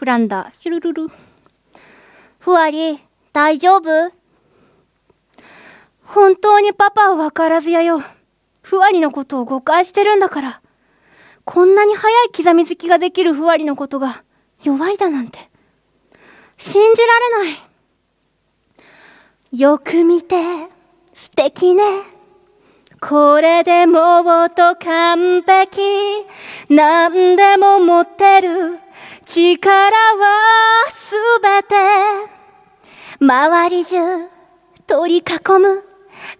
フランダ、ヒュルルル。ふわり、大丈夫本当にパパは分からずやよ。ふわりのことを誤解してるんだから。こんなに早い刻みつきができるふわりのことが弱いだなんて。信じられない。よく見て、素敵ね。これでもうと完璧。何でも持ってる。力はすべて。周り中取り囲む。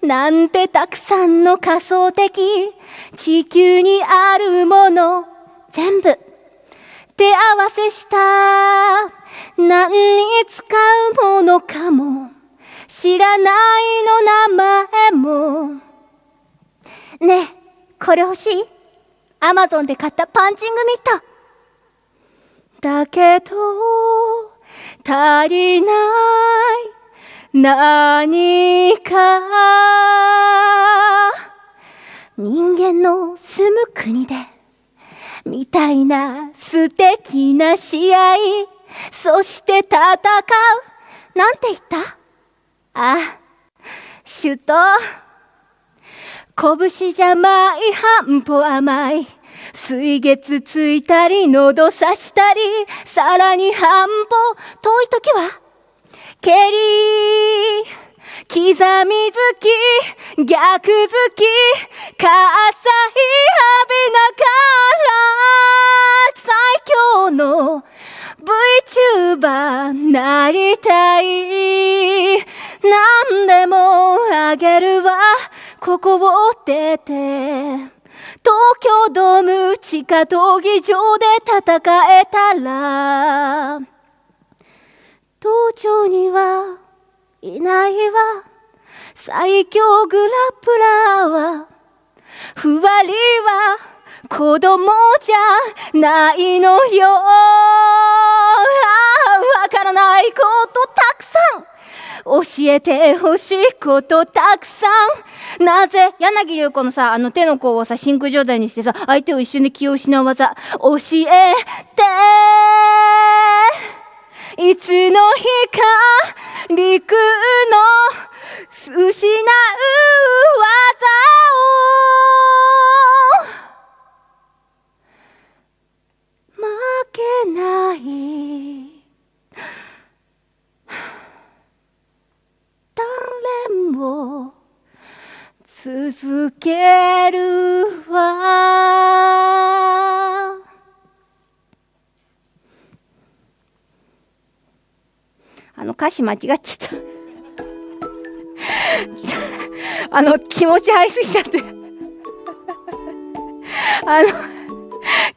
なんてたくさんの仮想的。地球にあるもの。全部。手合わせした。何に使うものかも。知らないの名前も。ねえこれ欲しい？アマゾンで買ったパンチングミット。だけど足りない。何か。人間の住む国で。みたいな素敵な試合。そして戦う。なんて言った？あ首都拳じゃない半歩甘い。水月ついたり喉刺したりさらに半歩遠い時は蹴り刻み好き逆好き火災浴びながら最強の VTuber なりたい。何でもあげるわ。ここを出て東京ドーム地下闘技場で戦えたら道場にはいないわ。最強グラップラーはふわりは子供じゃないのよ。わからないこと教えてほしいことたくさん。なぜ柳流子のさあの手の甲をさ真空状態にしてさ相手を一瞬で気を失う技教えて。いつの日か陸の続けるわ。あの歌詞間違っちゃった。あの気持ち入りすぎちゃって。あの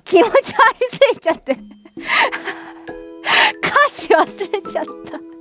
気持ち入りすぎちゃって。歌詞忘れちゃった。